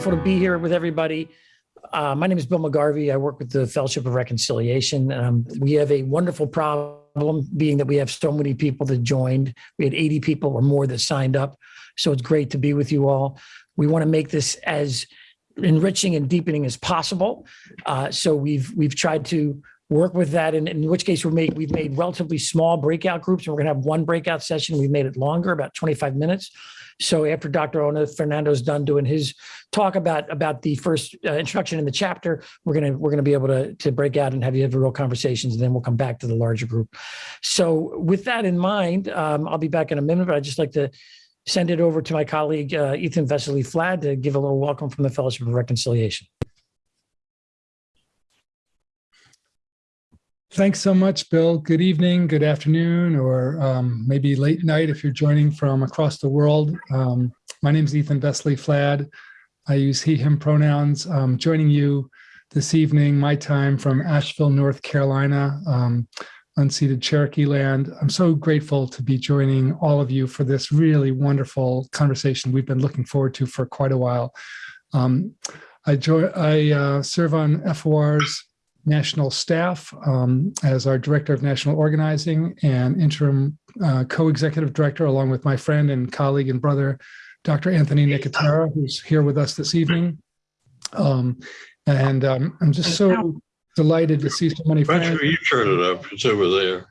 wonderful to be here with everybody. Uh, my name is Bill McGarvey. I work with the Fellowship of Reconciliation. Um, we have a wonderful problem being that we have so many people that joined. We had 80 people or more that signed up. So it's great to be with you all. We want to make this as enriching and deepening as possible. Uh, so we've we've tried to work with that, and in which case we're made, we've made relatively small breakout groups, and we're going to have one breakout session. We've made it longer, about 25 minutes. So after Dr. Ona Fernando's done doing his talk about about the first uh, introduction in the chapter, we're gonna we're gonna be able to to break out and have you have real conversations, and then we'll come back to the larger group. So with that in mind, um, I'll be back in a minute, but I'd just like to send it over to my colleague uh, Ethan Vesely Flad to give a little welcome from the Fellowship of Reconciliation. Thanks so much, Bill. Good evening, good afternoon, or um, maybe late night if you're joining from across the world. Um, my name is Ethan Vesely Flad. I use he, him pronouns. Um, joining you this evening, my time from Asheville, North Carolina, um, unceded Cherokee land. I'm so grateful to be joining all of you for this really wonderful conversation we've been looking forward to for quite a while. Um, I, join I uh, serve on FOR's national staff um, as our director of national organizing and interim uh, co-executive director, along with my friend and colleague and brother, Dr. Anthony Nicotera, who's here with us this evening. Um, and um, I'm just so delighted to see so many friends. you turn it up, it's over there.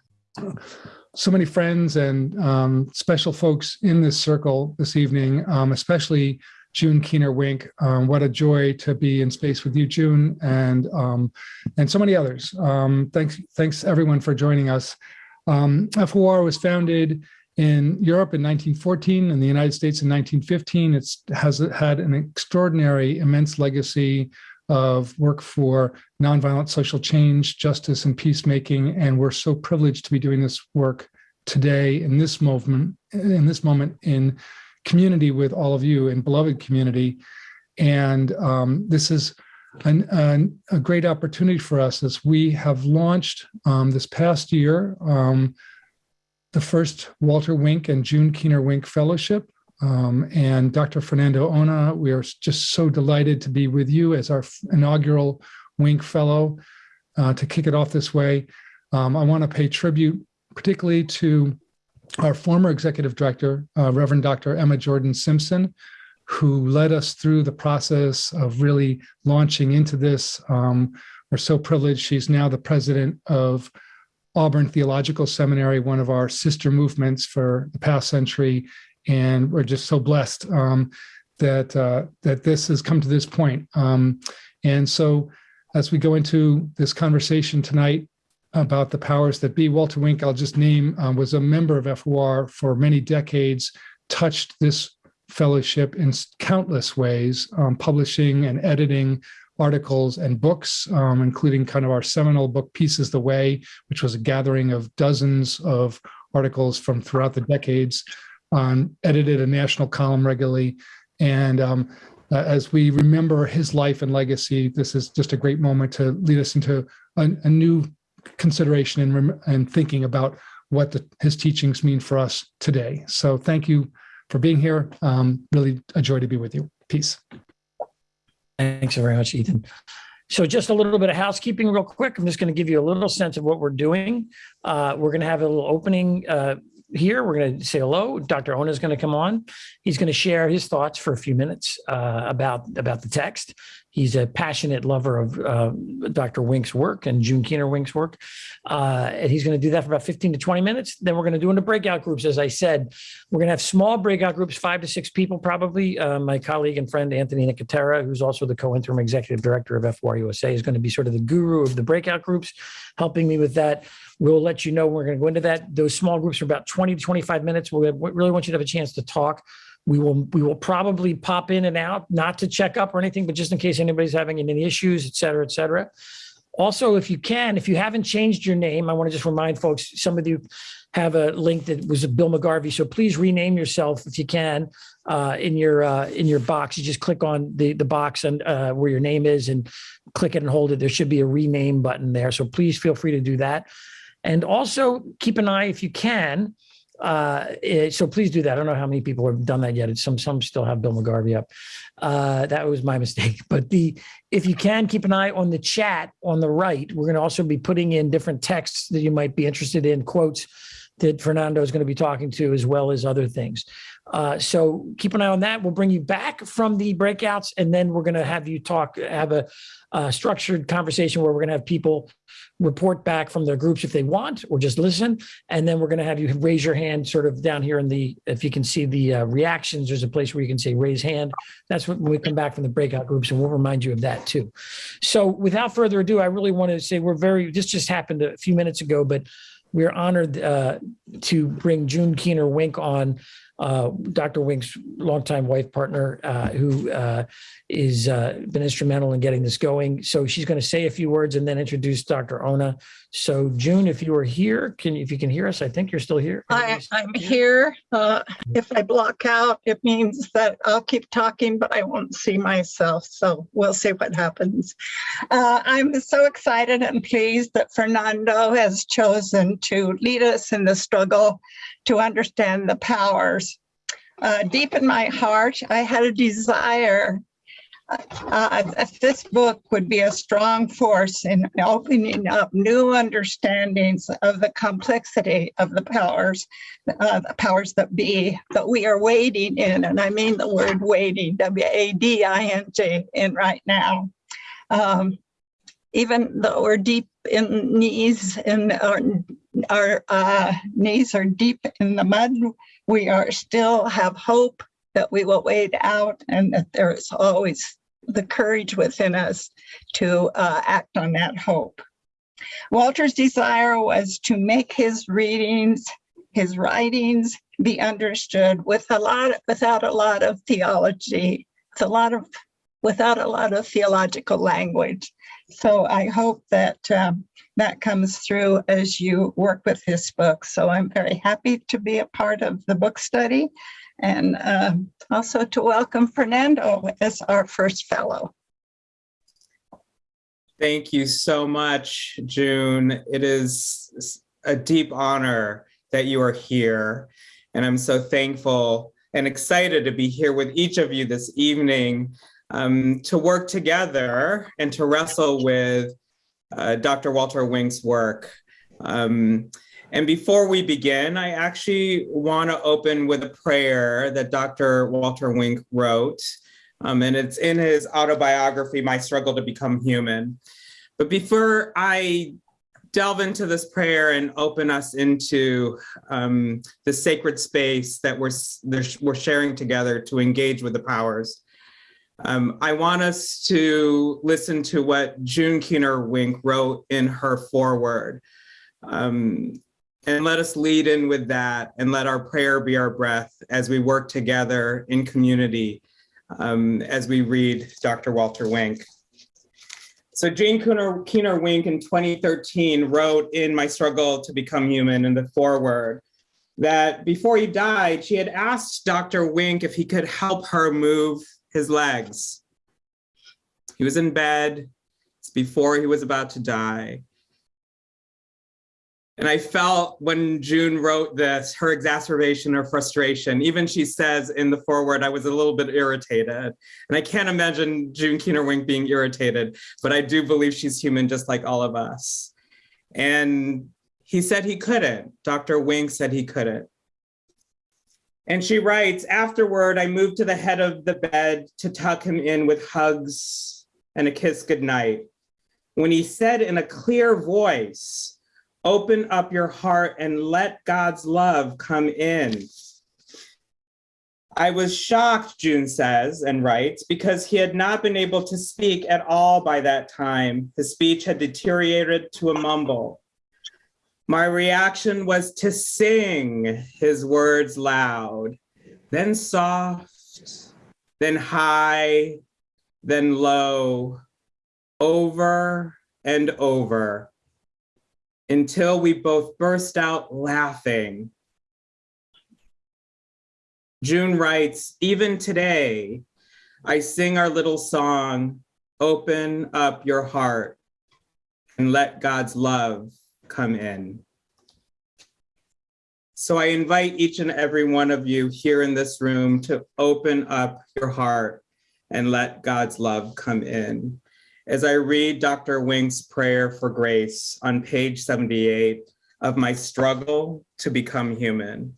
So many friends and um, special folks in this circle this evening, um, especially June Keener Wink. Um, what a joy to be in space with you, June, and um, and so many others. Um, thanks, thanks everyone for joining us. Um, FOR was founded in Europe in 1914, in the United States in 1915. It has had an extraordinary, immense legacy of work for nonviolent social change, justice, and peacemaking. And we're so privileged to be doing this work today in this moment, in this moment in community with all of you and beloved community. And um, this is an, an, a great opportunity for us as we have launched um, this past year um, the first Walter Wink and June Keener Wink Fellowship. Um, and Dr. Fernando Ona, we are just so delighted to be with you as our inaugural Wink Fellow uh, to kick it off this way. Um, I want to pay tribute particularly to our former executive director, uh, Reverend Dr. Emma Jordan Simpson, who led us through the process of really launching into this. Um, we're so privileged. She's now the president of Auburn Theological Seminary, one of our sister movements for the past century. And we're just so blessed um, that, uh, that this has come to this point. Um, and so as we go into this conversation tonight, about the powers that be. Walter Wink, I'll just name, um, was a member of FOR for many decades, touched this fellowship in countless ways, um, publishing and editing articles and books, um, including kind of our seminal book, Peace Is the Way, which was a gathering of dozens of articles from throughout the decades, um, edited a national column regularly. And um, uh, as we remember his life and legacy, this is just a great moment to lead us into a, a new consideration and, and thinking about what the, his teachings mean for us today. So thank you for being here. Um, really a joy to be with you. Peace. Thanks very much, Ethan. So just a little bit of housekeeping real quick. I'm just going to give you a little sense of what we're doing. Uh, we're going to have a little opening uh, here. We're going to say hello. Dr. Ona is going to come on. He's going to share his thoughts for a few minutes uh, about, about the text. He's a passionate lover of uh, Dr. Wink's work and June Keener Wink's work. Uh, and he's going to do that for about 15 to 20 minutes. Then we're going to do into breakout groups. As I said, we're going to have small breakout groups, five to six people probably. Uh, my colleague and friend, Anthony Nicotera, who's also the co-interim executive director of FOR USA, is going to be sort of the guru of the breakout groups, helping me with that. We'll let you know we're going to go into that. Those small groups are about 20 to 25 minutes. We really want you to have a chance to talk. We will we will probably pop in and out, not to check up or anything, but just in case anybody's having any issues, et cetera, et cetera. Also, if you can, if you haven't changed your name, I want to just remind folks, some of you have a link that was a Bill McGarvey. So please rename yourself if you can uh, in your uh, in your box. You just click on the the box and uh, where your name is and click it and hold it. There should be a rename button there. So please feel free to do that. And also keep an eye if you can Uh, eh, so please do that. I don't know how many people have done that yet. It's some some still have Bill McGarvey up. Uh, that was my mistake. But the if you can keep an eye on the chat on the right, we're going to also be putting in different texts that you might be interested in, quotes that Fernando is going to be talking to, as well as other things. Uh, so keep an eye on that. We'll bring you back from the breakouts, and then we're going to have you talk, have a, a structured conversation where we're going to have people report back from their groups if they want, or just listen. And then we're going to have you raise your hand sort of down here in the, if you can see the uh, reactions, there's a place where you can say raise hand. That's when we come back from the breakout groups, and we'll remind you of that too. So without further ado, I really want to say we're very, this just happened a few minutes ago, but we're honored uh, to bring June Keener Wink on, uh, Dr. Wink's longtime wife partner, uh, who uh, is uh, been instrumental in getting this going. So she's going to say a few words and then introduce Dr. Ona. So June, if you are here, can if you can hear us, I think you're still here. I, I'm here. Uh, if I block out, it means that I'll keep talking, but I won't see myself. So we'll see what happens. Uh, I'm so excited and pleased that Fernando has chosen to lead us in the struggle to understand the powers. Uh, deep in my heart, I had a desire uh, that this book would be a strong force in opening up new understandings of the complexity of the powers, uh, the powers that be that we are wading in, and I mean the word wading, W-A-D-I-N-G, in right now. Um, even though we're deep in knees and our, our uh, knees are deep in the mud, we are still have hope that we will wade out and that there is always the courage within us to uh, act on that hope. Walter's desire was to make his readings, his writings be understood with a lot, without a lot of theology, it's a lot of, without a lot of theological language. So I hope that um, that comes through as you work with this book. So I'm very happy to be a part of the book study and uh, also to welcome Fernando as our first fellow. Thank you so much, June. It is a deep honor that you are here. And I'm so thankful and excited to be here with each of you this evening um, to work together and to wrestle with uh, Dr. Walter Wink's work. Um, and before we begin, I actually want to open with a prayer that Dr. Walter Wink wrote. Um, and it's in his autobiography, My Struggle to Become Human. But before I delve into this prayer and open us into um, the sacred space that we're, we're sharing together to engage with the powers, um, I want us to listen to what June Keener Wink wrote in her foreword. Um, and let us lead in with that and let our prayer be our breath as we work together in community um, as we read Dr. Walter Wink. So Jane Keener, Keener Wink in 2013 wrote in My Struggle to Become Human in the foreword that before he died, she had asked Dr. Wink if he could help her move his legs. He was in bed it's before he was about to die. And I felt when June wrote this, her exacerbation or frustration, even she says in the foreword, I was a little bit irritated. And I can't imagine June Keener Wink being irritated, but I do believe she's human just like all of us. And he said he couldn't. Dr. Wink said he couldn't. And she writes, afterward, I moved to the head of the bed to tuck him in with hugs and a kiss goodnight. When he said in a clear voice, Open up your heart and let God's love come in. I was shocked, June says and writes, because he had not been able to speak at all by that time. His speech had deteriorated to a mumble. My reaction was to sing his words loud, then soft, then high, then low, over and over until we both burst out laughing. June writes, even today, I sing our little song, open up your heart and let God's love come in. So I invite each and every one of you here in this room to open up your heart and let God's love come in. As I read Dr. Wink's prayer for grace on page 78 of my struggle to become human.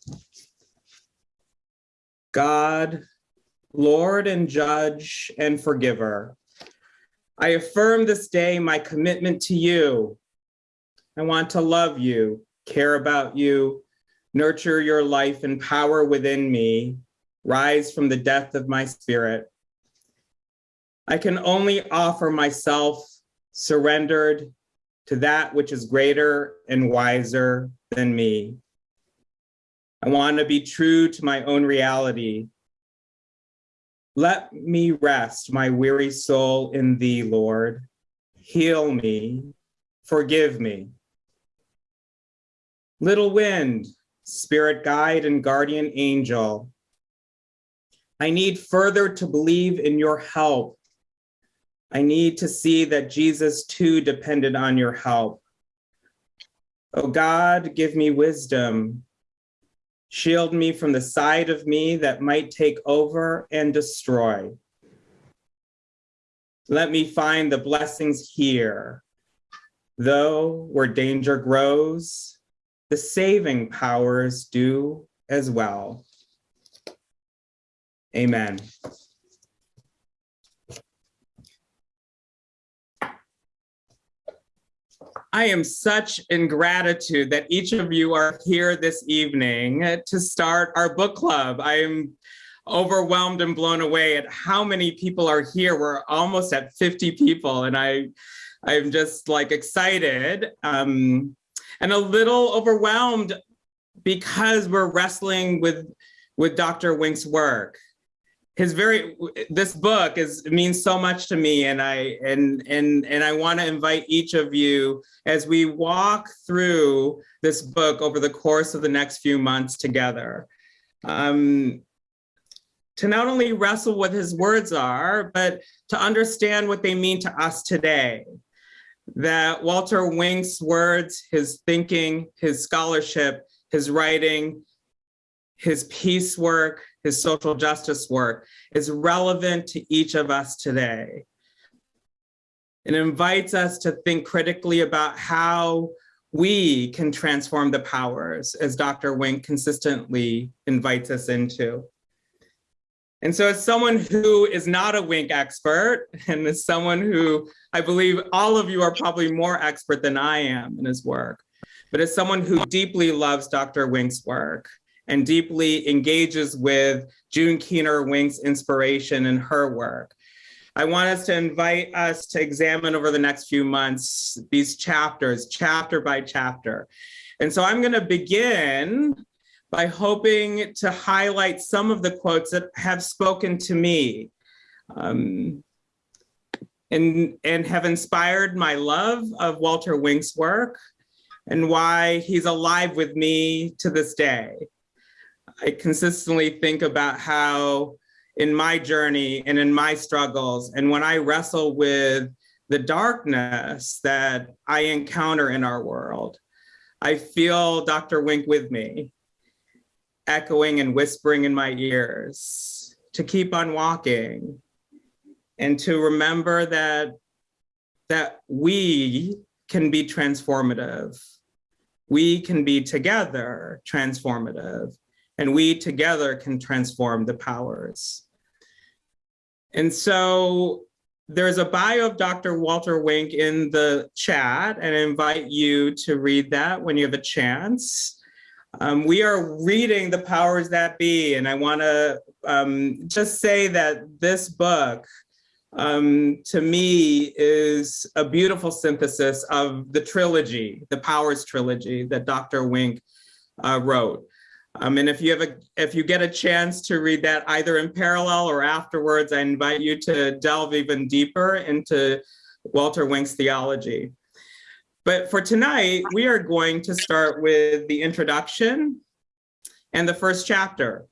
God, Lord and judge and forgiver, I affirm this day my commitment to you. I want to love you, care about you, nurture your life and power within me, rise from the depth of my spirit. I can only offer myself surrendered to that which is greater and wiser than me. I want to be true to my own reality. Let me rest my weary soul in thee, Lord. Heal me, forgive me. Little wind, spirit guide and guardian angel, I need further to believe in your help. I need to see that Jesus too depended on your help. Oh God, give me wisdom. Shield me from the side of me that might take over and destroy. Let me find the blessings here. Though where danger grows, the saving powers do as well. Amen. I am such in gratitude that each of you are here this evening to start our book club. I am overwhelmed and blown away at how many people are here. We're almost at 50 people and I, I'm just like excited um, and a little overwhelmed because we're wrestling with, with Dr. Wink's work his very this book is means so much to me and i and and and i want to invite each of you as we walk through this book over the course of the next few months together um to not only wrestle what his words are but to understand what they mean to us today that walter wink's words his thinking his scholarship his writing his peace work his social justice work is relevant to each of us today. It invites us to think critically about how we can transform the powers as Dr. Wink consistently invites us into. And so as someone who is not a Wink expert, and as someone who I believe all of you are probably more expert than I am in his work, but as someone who deeply loves Dr. Wink's work, and deeply engages with June Keener Wink's inspiration in her work. I want us to invite us to examine over the next few months these chapters, chapter by chapter. And so I'm going to begin by hoping to highlight some of the quotes that have spoken to me um, and, and have inspired my love of Walter Wink's work and why he's alive with me to this day. I consistently think about how in my journey and in my struggles, and when I wrestle with the darkness that I encounter in our world, I feel Dr. Wink with me, echoing and whispering in my ears to keep on walking and to remember that, that we can be transformative. We can be together transformative and we together can transform the powers. And so there's a bio of Dr. Walter Wink in the chat and I invite you to read that when you have a chance. Um, we are reading The Powers That Be, and I wanna um, just say that this book, um, to me, is a beautiful synthesis of the trilogy, the Powers trilogy that Dr. Wink uh, wrote. Um, and if you have a, if you get a chance to read that either in parallel or afterwards, I invite you to delve even deeper into Walter Wink's theology. But for tonight, we are going to start with the introduction and the first chapter.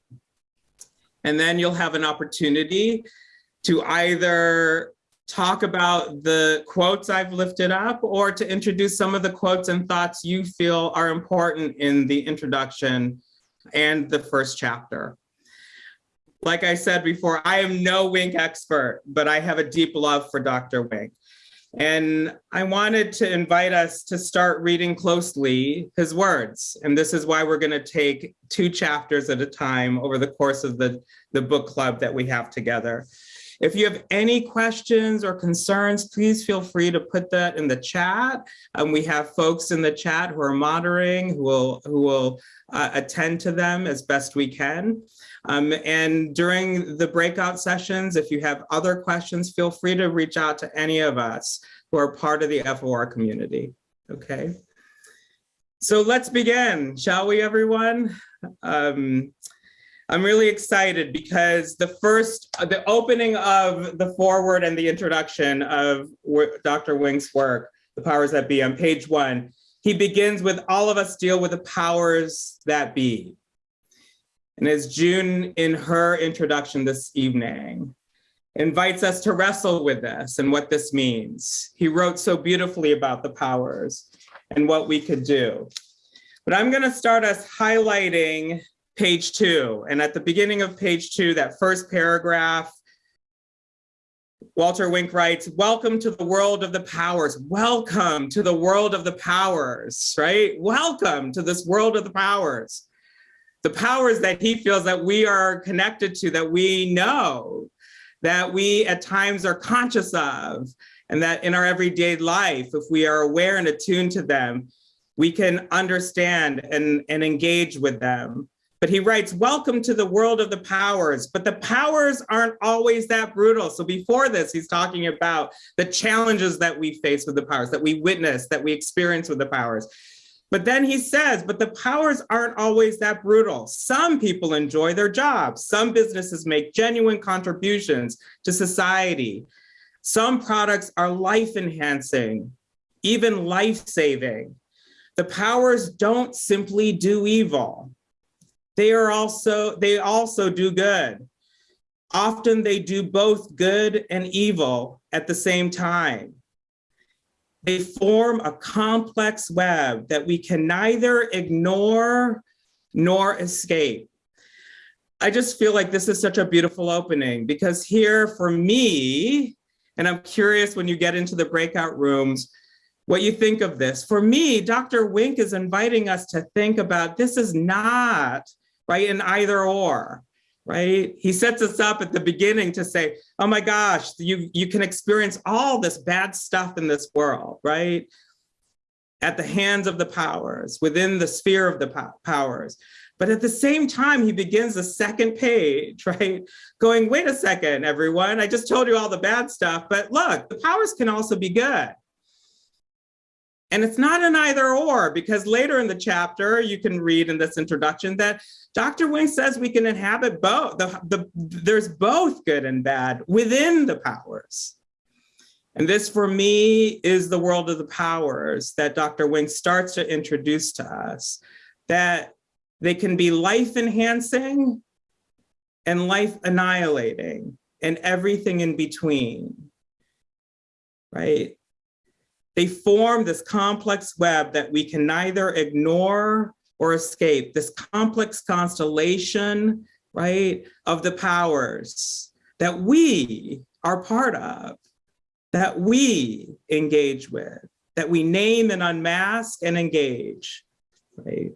And then you'll have an opportunity to either talk about the quotes I've lifted up or to introduce some of the quotes and thoughts you feel are important in the introduction and the first chapter. Like I said before, I am no Wink expert, but I have a deep love for Dr. Wink. And I wanted to invite us to start reading closely his words. And this is why we're going to take two chapters at a time over the course of the, the book club that we have together. If you have any questions or concerns, please feel free to put that in the chat. Um, we have folks in the chat who are monitoring, who will, who will uh, attend to them as best we can. Um, and during the breakout sessions, if you have other questions, feel free to reach out to any of us who are part of the FOR community, okay? So let's begin, shall we, everyone? Um, I'm really excited because the first, the opening of the foreword and the introduction of Dr. Wink's work, The Powers That Be on page one, he begins with all of us deal with the powers that be. And as June in her introduction this evening, invites us to wrestle with this and what this means. He wrote so beautifully about the powers and what we could do. But I'm gonna start us highlighting page two. And at the beginning of page two, that first paragraph, Walter Wink writes, welcome to the world of the powers. Welcome to the world of the powers, right? Welcome to this world of the powers. The powers that he feels that we are connected to, that we know, that we at times are conscious of, and that in our everyday life, if we are aware and attuned to them, we can understand and, and engage with them. But he writes, welcome to the world of the powers, but the powers aren't always that brutal. So before this, he's talking about the challenges that we face with the powers, that we witness, that we experience with the powers. But then he says, but the powers aren't always that brutal. Some people enjoy their jobs. Some businesses make genuine contributions to society. Some products are life enhancing, even life saving. The powers don't simply do evil they are also, they also do good. Often they do both good and evil at the same time. They form a complex web that we can neither ignore nor escape. I just feel like this is such a beautiful opening because here for me, and I'm curious when you get into the breakout rooms, what you think of this. For me, Dr. Wink is inviting us to think about this is not right? An either or, right? He sets us up at the beginning to say, oh my gosh, you, you can experience all this bad stuff in this world, right? At the hands of the powers, within the sphere of the powers. But at the same time, he begins the second page, right? Going, wait a second, everyone, I just told you all the bad stuff, but look, the powers can also be good. And it's not an either or because later in the chapter, you can read in this introduction that Dr. Wink says we can inhabit both. The, the, there's both good and bad within the powers. And this for me is the world of the powers that Dr. Wink starts to introduce to us, that they can be life enhancing and life annihilating and everything in between, right? They form this complex web that we can neither ignore or escape, this complex constellation, right, of the powers that we are part of, that we engage with, that we name and unmask and engage, right?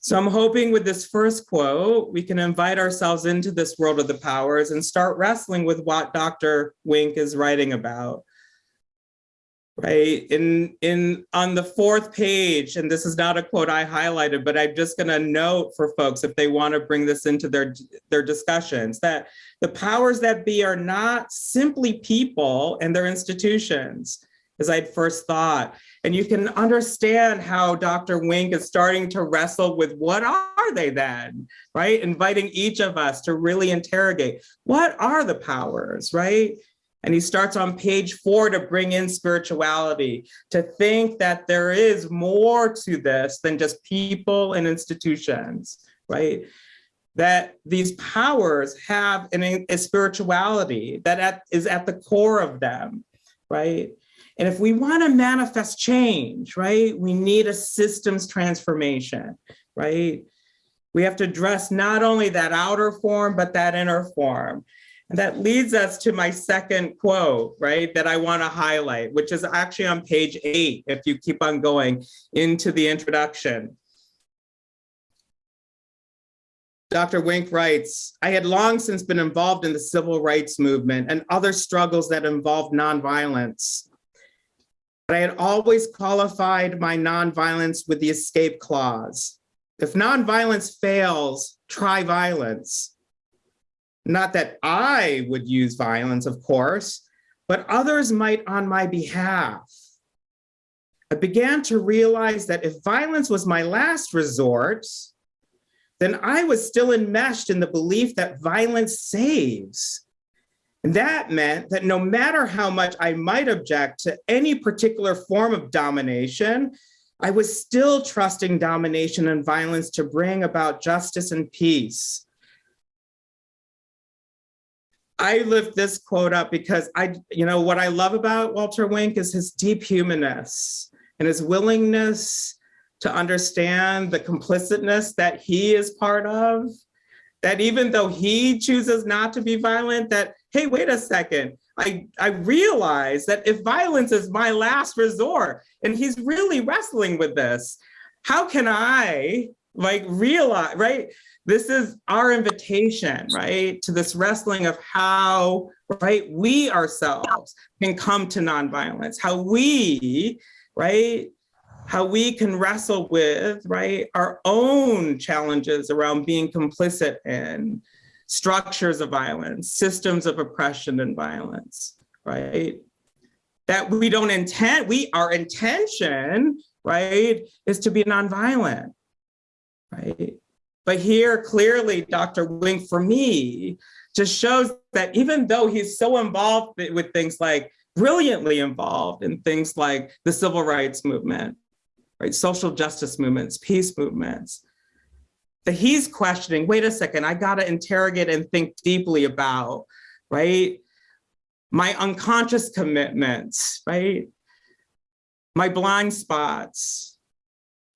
So I'm hoping with this first quote, we can invite ourselves into this world of the powers and start wrestling with what Dr. Wink is writing about right? In, in, on the fourth page, and this is not a quote I highlighted, but I'm just gonna note for folks if they wanna bring this into their, their discussions, that the powers that be are not simply people and their institutions, as I'd first thought. And you can understand how Dr. Wink is starting to wrestle with what are they then, right? Inviting each of us to really interrogate, what are the powers, right? And he starts on page four to bring in spirituality, to think that there is more to this than just people and institutions, right? that these powers have an, a spirituality that at, is at the core of them, right? And if we want to manifest change, right, we need a systems transformation, right? We have to address not only that outer form, but that inner form. That leads us to my second quote, right, that I want to highlight, which is actually on page eight, if you keep on going into the introduction. Dr. Wink writes, I had long since been involved in the civil rights movement and other struggles that involved nonviolence. But I had always qualified my nonviolence with the escape clause. If nonviolence fails, try violence. Not that I would use violence, of course, but others might on my behalf. I began to realize that if violence was my last resort, then I was still enmeshed in the belief that violence saves. And that meant that no matter how much I might object to any particular form of domination, I was still trusting domination and violence to bring about justice and peace. I lift this quote up because I, you know, what I love about Walter Wink is his deep humanness and his willingness to understand the complicitness that he is part of, that even though he chooses not to be violent, that, hey, wait a second, I, I realize that if violence is my last resort, and he's really wrestling with this, how can I like realize, right? This is our invitation, right? To this wrestling of how, right, we ourselves can come to nonviolence, how we, right, how we can wrestle with, right, our own challenges around being complicit in structures of violence, systems of oppression and violence, right? That we don't intend, we, our intention, right, is to be nonviolent, right? But here, clearly, Dr. Wink, for me, just shows that even though he's so involved with things like, brilliantly involved in things like the civil rights movement, right? Social justice movements, peace movements, that he's questioning, wait a second, I gotta interrogate and think deeply about, right? My unconscious commitments, right? My blind spots,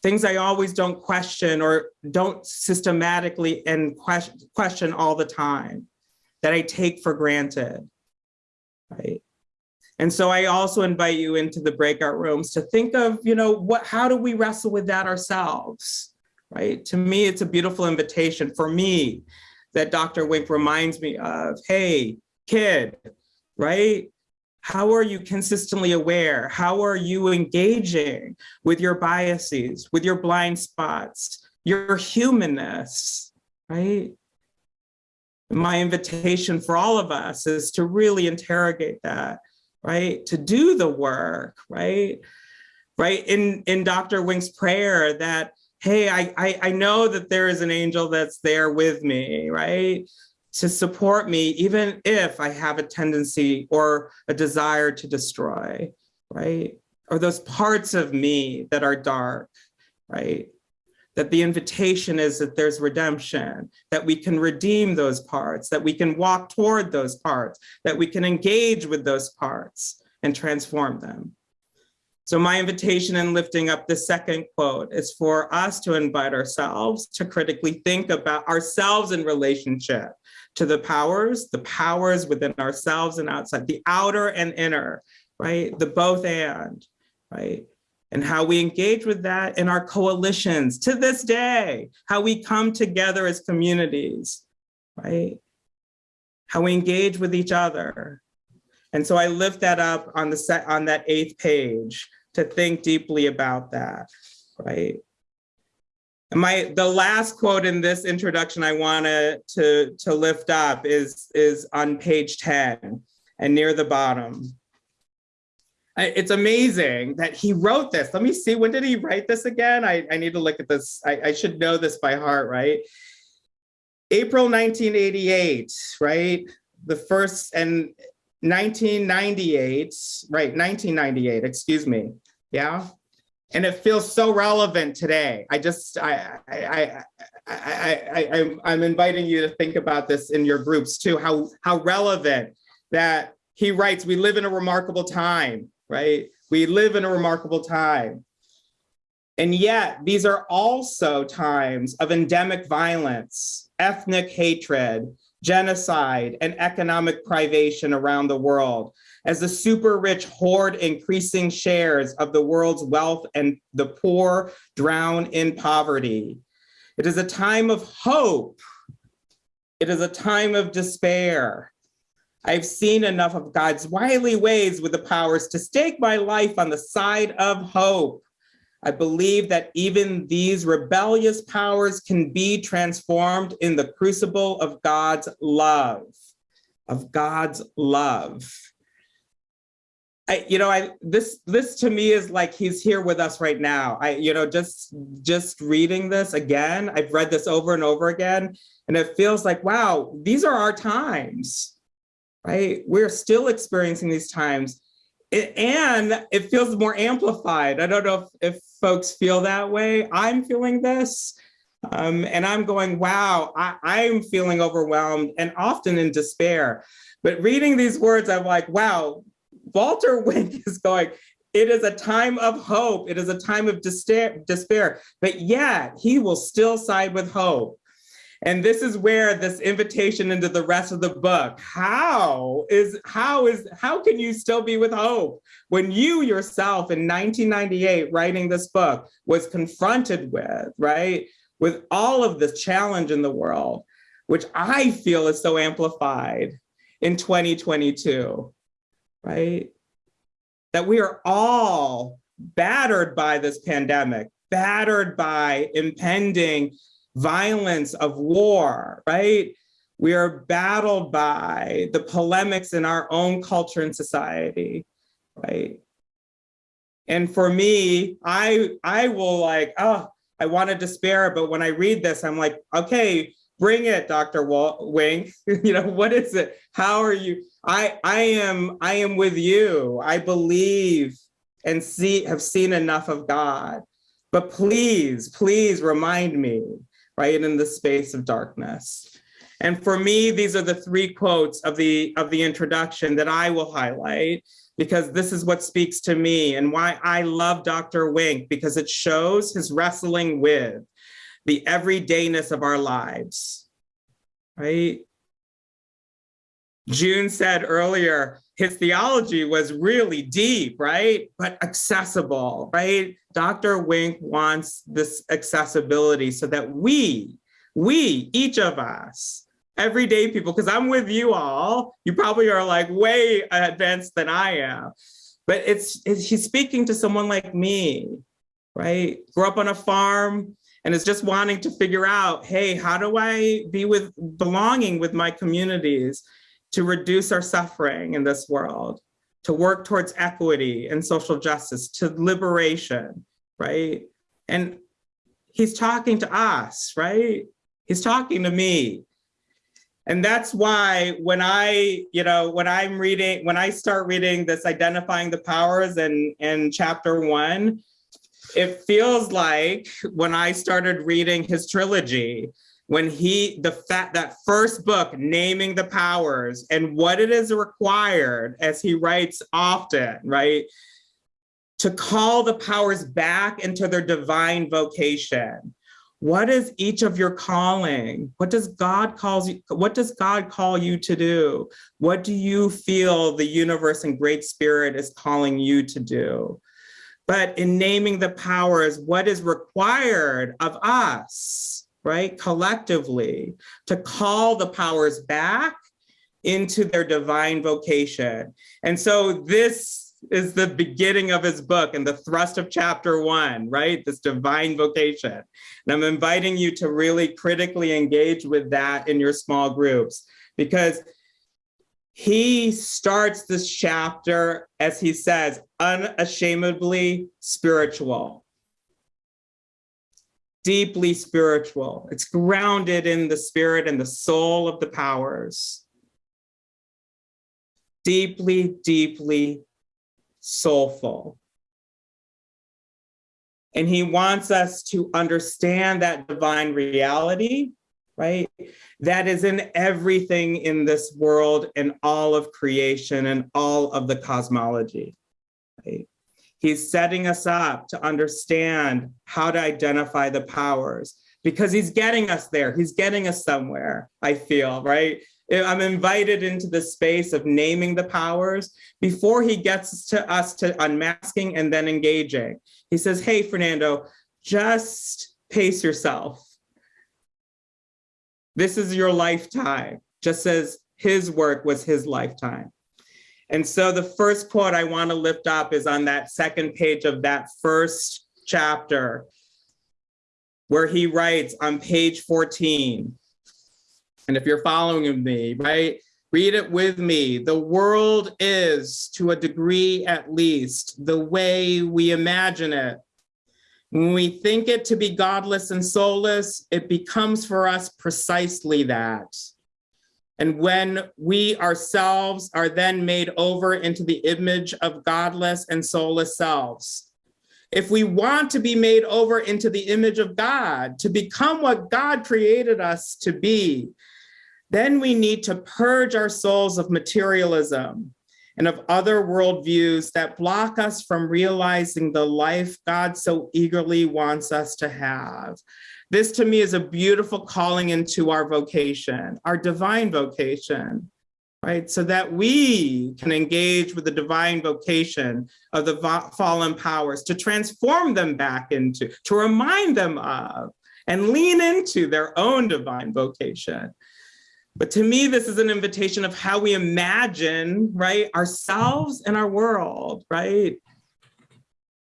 things I always don't question or don't systematically and question, question all the time that I take for granted, right? And so I also invite you into the breakout rooms to think of, you know, what, how do we wrestle with that ourselves, right? To me, it's a beautiful invitation for me that Dr. Wink reminds me of, hey, kid, right? How are you consistently aware? How are you engaging with your biases, with your blind spots, your humanness, right? My invitation for all of us is to really interrogate that right? To do the work, right? Right, in, in Dr. Wink's prayer that, hey, I, I, I know that there is an angel that's there with me, right? To support me, even if I have a tendency or a desire to destroy, right? Or those parts of me that are dark, right? that the invitation is that there's redemption, that we can redeem those parts, that we can walk toward those parts, that we can engage with those parts and transform them. So my invitation in lifting up the second quote is for us to invite ourselves to critically think about ourselves in relationship to the powers, the powers within ourselves and outside, the outer and inner, right? The both and, right? and how we engage with that in our coalitions to this day, how we come together as communities, right? How we engage with each other. And so I lift that up on the set on that eighth page to think deeply about that, right? My the last quote in this introduction I wanted to, to lift up is, is on page 10 and near the bottom it's amazing that he wrote this. Let me see, when did he write this again? I, I need to look at this. I, I should know this by heart, right? April 1988, right? The first and 1998, right, 1998, excuse me, yeah? and it feels so relevant today. I just, I, I, I, I, I, I'm inviting you to think about this in your groups too, how, how relevant that he writes, we live in a remarkable time, right? We live in a remarkable time. And yet these are also times of endemic violence, ethnic hatred, genocide, and economic privation around the world as the super rich hoard increasing shares of the world's wealth and the poor drown in poverty. It is a time of hope. It is a time of despair. I've seen enough of God's wily ways with the powers to stake my life on the side of hope. I believe that even these rebellious powers can be transformed in the crucible of God's love, of God's love. I, you know, I this this to me is like he's here with us right now. I, you know, just just reading this again, I've read this over and over again, and it feels like, wow, these are our times, right? We're still experiencing these times, it, and it feels more amplified. I don't know if, if folks feel that way. I'm feeling this, um, and I'm going, wow, I, I'm feeling overwhelmed and often in despair. But reading these words, I'm like, wow, Walter Wink is going, it is a time of hope. It is a time of despair, despair, but yet he will still side with hope. And this is where this invitation into the rest of the book, how is, how is, how can you still be with hope when you yourself in 1998 writing this book was confronted with, right? With all of this challenge in the world, which I feel is so amplified in 2022 right? That we are all battered by this pandemic, battered by impending violence of war, right? We are battled by the polemics in our own culture and society, right? And for me, I I will like, oh, I want to despair, but when I read this, I'm like, okay, bring it, Dr. Wink. you know, what is it? How are you? I I am I am with you. I believe and see have seen enough of God. But please, please remind me, right, in the space of darkness. And for me, these are the three quotes of the of the introduction that I will highlight because this is what speaks to me and why I love Dr. Wink because it shows his wrestling with the everydayness of our lives, right? June said earlier, his theology was really deep, right? But accessible, right? Dr. Wink wants this accessibility so that we, we, each of us, everyday people, because I'm with you all, you probably are like way advanced than I am, but it's, it's he's speaking to someone like me, right? Grew up on a farm, and is just wanting to figure out, hey, how do I be with belonging with my communities to reduce our suffering in this world, to work towards equity and social justice, to liberation, right? And he's talking to us, right? He's talking to me. And that's why when I, you know, when I'm reading, when I start reading this identifying the powers in, in chapter one, it feels like when I started reading his trilogy, when he, the fact that first book, naming the powers and what it is required, as he writes often, right? To call the powers back into their divine vocation. What is each of your calling? What does God calls you? What does God call you to do? What do you feel the universe and great spirit is calling you to do? but in naming the powers, what is required of us, right, collectively, to call the powers back into their divine vocation. And so this is the beginning of his book and the thrust of chapter one, right? This divine vocation. And I'm inviting you to really critically engage with that in your small groups because he starts this chapter, as he says, unashamedly spiritual, deeply spiritual. It's grounded in the spirit and the soul of the powers. Deeply, deeply soulful. And he wants us to understand that divine reality, right? That is in everything in this world and all of creation and all of the cosmology, right? He's setting us up to understand how to identify the powers because he's getting us there. He's getting us somewhere, I feel, right? I'm invited into the space of naming the powers before he gets to us to unmasking and then engaging. He says, hey, Fernando, just pace yourself. This is your lifetime, just as his work was his lifetime. And so the first quote I want to lift up is on that second page of that first chapter, where he writes on page 14. And if you're following me, right, read it with me. The world is, to a degree at least, the way we imagine it. When we think it to be godless and soulless, it becomes for us precisely that. And when we ourselves are then made over into the image of godless and soulless selves, if we want to be made over into the image of God, to become what God created us to be, then we need to purge our souls of materialism and of other worldviews that block us from realizing the life God so eagerly wants us to have. This to me is a beautiful calling into our vocation, our divine vocation, right? So that we can engage with the divine vocation of the fallen powers to transform them back into, to remind them of, and lean into their own divine vocation. But to me, this is an invitation of how we imagine, right, ourselves and our world, right?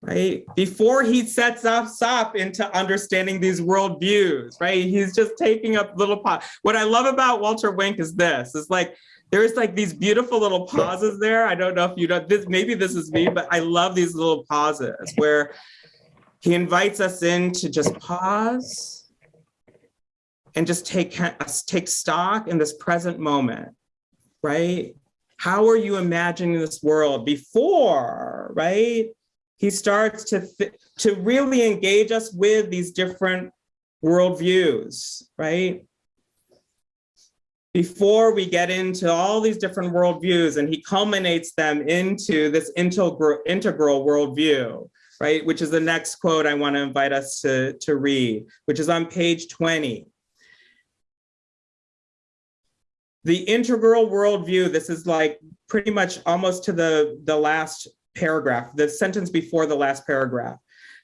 Right? Before he sets us up into understanding these worldviews, right? He's just taking up little pot. What I love about Walter Wink is this, is like, there's like these beautiful little pauses there. I don't know if you know this, maybe this is me, but I love these little pauses where he invites us in to just pause and just take, take stock in this present moment, right? How are you imagining this world before, right? He starts to, to really engage us with these different worldviews, right? Before we get into all these different worldviews and he culminates them into this integral, integral worldview, right? Which is the next quote I wanna invite us to, to read, which is on page 20. The integral worldview, this is like pretty much almost to the, the last paragraph, the sentence before the last paragraph.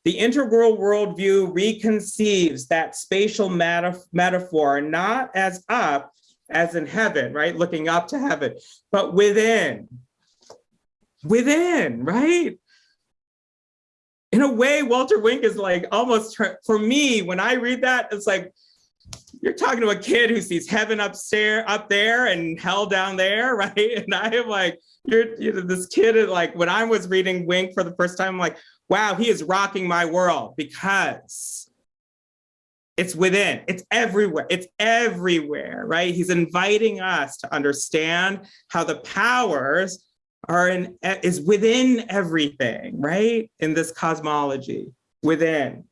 The integral worldview reconceives that spatial metaphor not as up, as in heaven, right? Looking up to heaven, but within, within, right? In a way, Walter Wink is like almost, for me, when I read that, it's like, you're talking to a kid who sees heaven upstairs, up there and hell down there, right? And I am like, you're, you know, this kid is like, when I was reading Wink for the first time, I'm like, wow, he is rocking my world because it's within, it's everywhere, it's everywhere, right? He's inviting us to understand how the powers are in, is within everything, right? In this cosmology, within.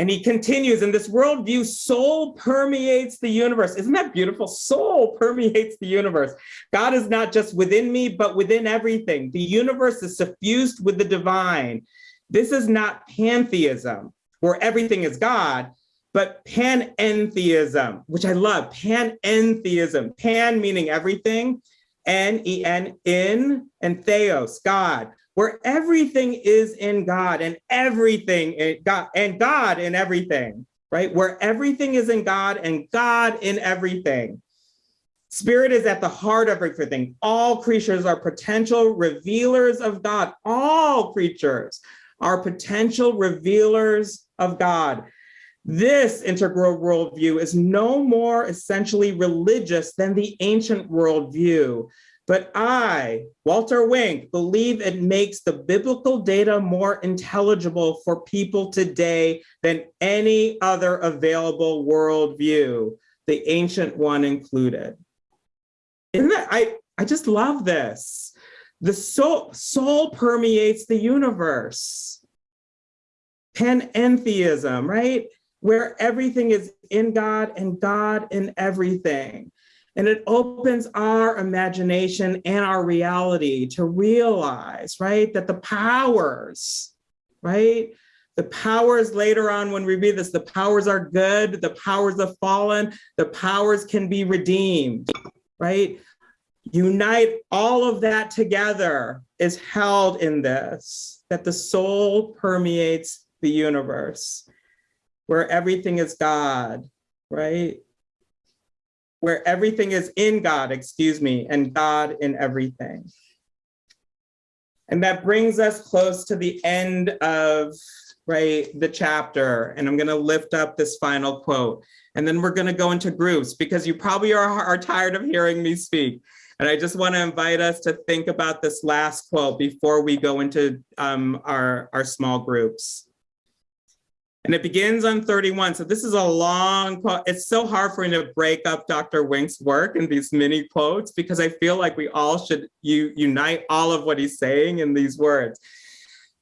And he continues, in this worldview, soul permeates the universe. Isn't that beautiful? Soul permeates the universe. God is not just within me, but within everything. The universe is suffused with the divine. This is not pantheism, where everything is God, but panentheism, which I love, panentheism. Pan meaning everything, N-E-N, in, and theos, God where everything is in God and everything in God and God in everything, right? Where everything is in God and God in everything. Spirit is at the heart of everything. All creatures are potential revealers of God. All creatures are potential revealers of God. This integral worldview is no more essentially religious than the ancient worldview, but I, Walter Wink, believe it makes the biblical data more intelligible for people today than any other available worldview, the ancient one included. Isn't that, I, I just love this. The soul, soul permeates the universe. panentheism, right? Where everything is in God and God in everything. And it opens our imagination and our reality to realize, right, that the powers, right, the powers later on when we read this, the powers are good, the powers have fallen, the powers can be redeemed, right? Unite all of that together is held in this, that the soul permeates the universe, where everything is God, right? Where everything is in God, excuse me, and God in everything. And that brings us close to the end of right, the chapter, and I'm gonna lift up this final quote. And then we're gonna go into groups because you probably are, are tired of hearing me speak. And I just wanna invite us to think about this last quote before we go into um, our, our small groups. And it begins on 31. So this is a long quote. It's so hard for me to break up Dr. Wink's work in these mini quotes because I feel like we all should you, unite all of what he's saying in these words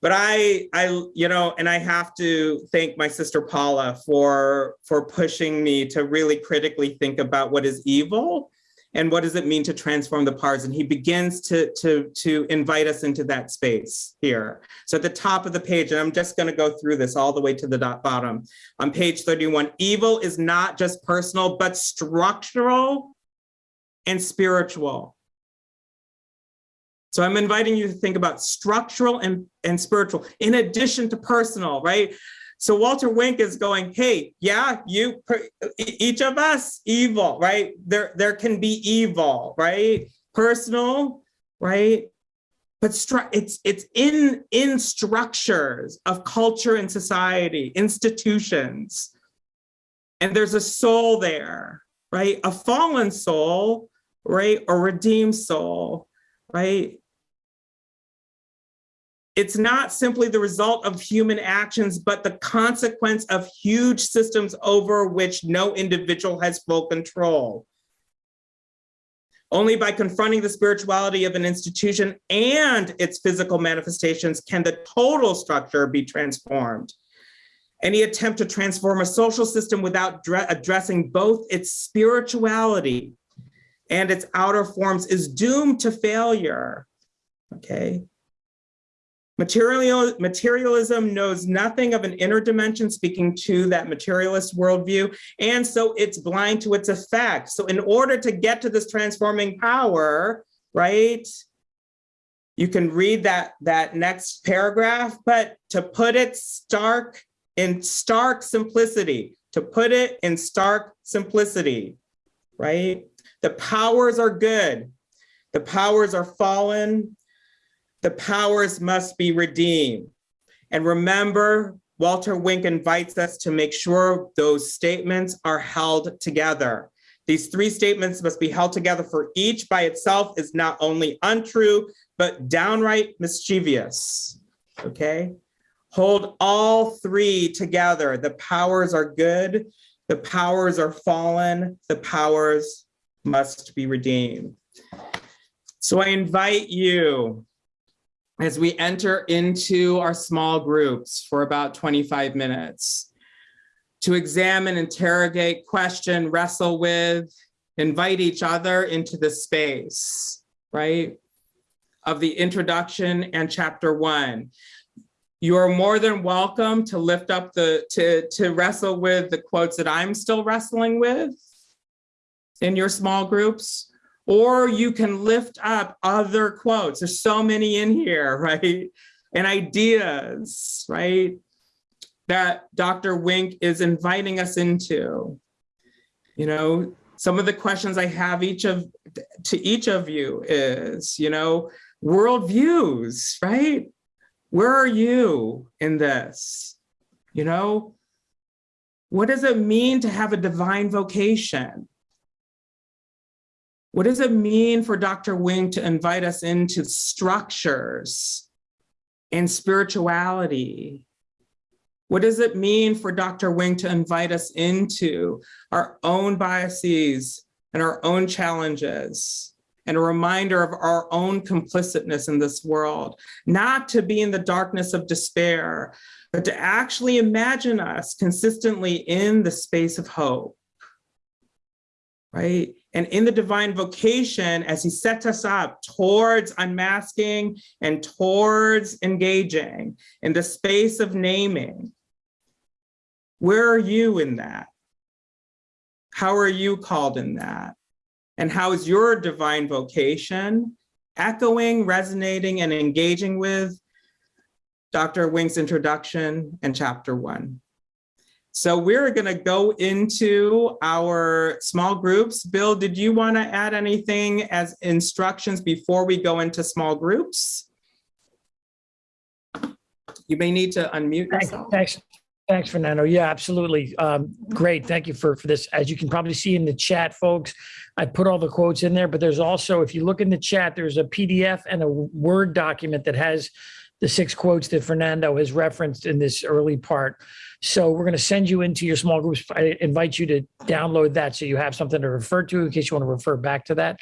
but I, I, you know, and I have to thank my sister Paula for for pushing me to really critically think about what is evil and what does it mean to transform the parts. And he begins to to to invite us into that space here. So at the top of the page, and I'm just going to go through this all the way to the bottom. On page 31, evil is not just personal, but structural and spiritual. So I'm inviting you to think about structural and, and spiritual in addition to personal, right? So Walter Wink is going, hey, yeah, you, each of us, evil, right? There, there can be evil, right? Personal, right? But it's it's in in structures of culture and society, institutions, and there's a soul there, right? A fallen soul, right? A redeemed soul, right? It's not simply the result of human actions, but the consequence of huge systems over which no individual has full control. Only by confronting the spirituality of an institution and its physical manifestations can the total structure be transformed. Any attempt to transform a social system without addressing both its spirituality and its outer forms is doomed to failure, okay? Material, materialism knows nothing of an inner dimension speaking to that materialist worldview, and so it's blind to its effect. So in order to get to this transforming power, right, you can read that, that next paragraph, but to put it stark in stark simplicity, to put it in stark simplicity, right? The powers are good. The powers are fallen. The powers must be redeemed. And remember, Walter Wink invites us to make sure those statements are held together. These three statements must be held together for each by itself is not only untrue, but downright mischievous, okay? Hold all three together. The powers are good, the powers are fallen, the powers must be redeemed. So I invite you as we enter into our small groups for about 25 minutes to examine, interrogate, question, wrestle with, invite each other into the space, right, of the introduction and chapter one. You are more than welcome to lift up the, to, to wrestle with the quotes that I'm still wrestling with in your small groups, or you can lift up other quotes. There's so many in here, right? And ideas, right? That Dr. Wink is inviting us into. You know, some of the questions I have each of to each of you is, you know, worldviews, right? Where are you in this? You know, what does it mean to have a divine vocation? What does it mean for Dr. Wink to invite us into structures and spirituality? What does it mean for Dr. Wink to invite us into our own biases and our own challenges and a reminder of our own complicitness in this world, not to be in the darkness of despair, but to actually imagine us consistently in the space of hope. Right? And in the divine vocation, as he sets us up towards unmasking and towards engaging in the space of naming, where are you in that? How are you called in that? And how is your divine vocation echoing, resonating, and engaging with Dr. Wink's introduction and chapter one? So we're gonna go into our small groups. Bill, did you wanna add anything as instructions before we go into small groups? You may need to unmute Thanks, yourself. thanks, thanks, Fernando. Yeah, absolutely. Um, great. Thank you for, for this. As you can probably see in the chat, folks, I put all the quotes in there, but there's also, if you look in the chat, there's a PDF and a Word document that has the six quotes that Fernando has referenced in this early part. So we're going to send you into your small groups. I invite you to download that so you have something to refer to in case you want to refer back to that.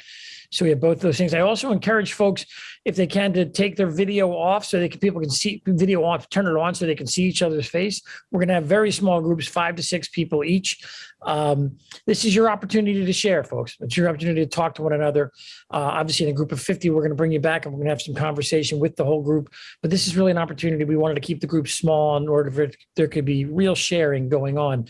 So we have both those things. I also encourage folks, if they can, to take their video off so they can people can see video off, turn it on so they can see each other's face. We're going to have very small groups, five to six people each. Um, this is your opportunity to share, folks. It's your opportunity to talk to one another. Uh, obviously, in a group of 50, we're going to bring you back and we're going to have some conversation with the whole group. But this is really an opportunity. We wanted to keep the group small in order for there could be real sharing going on.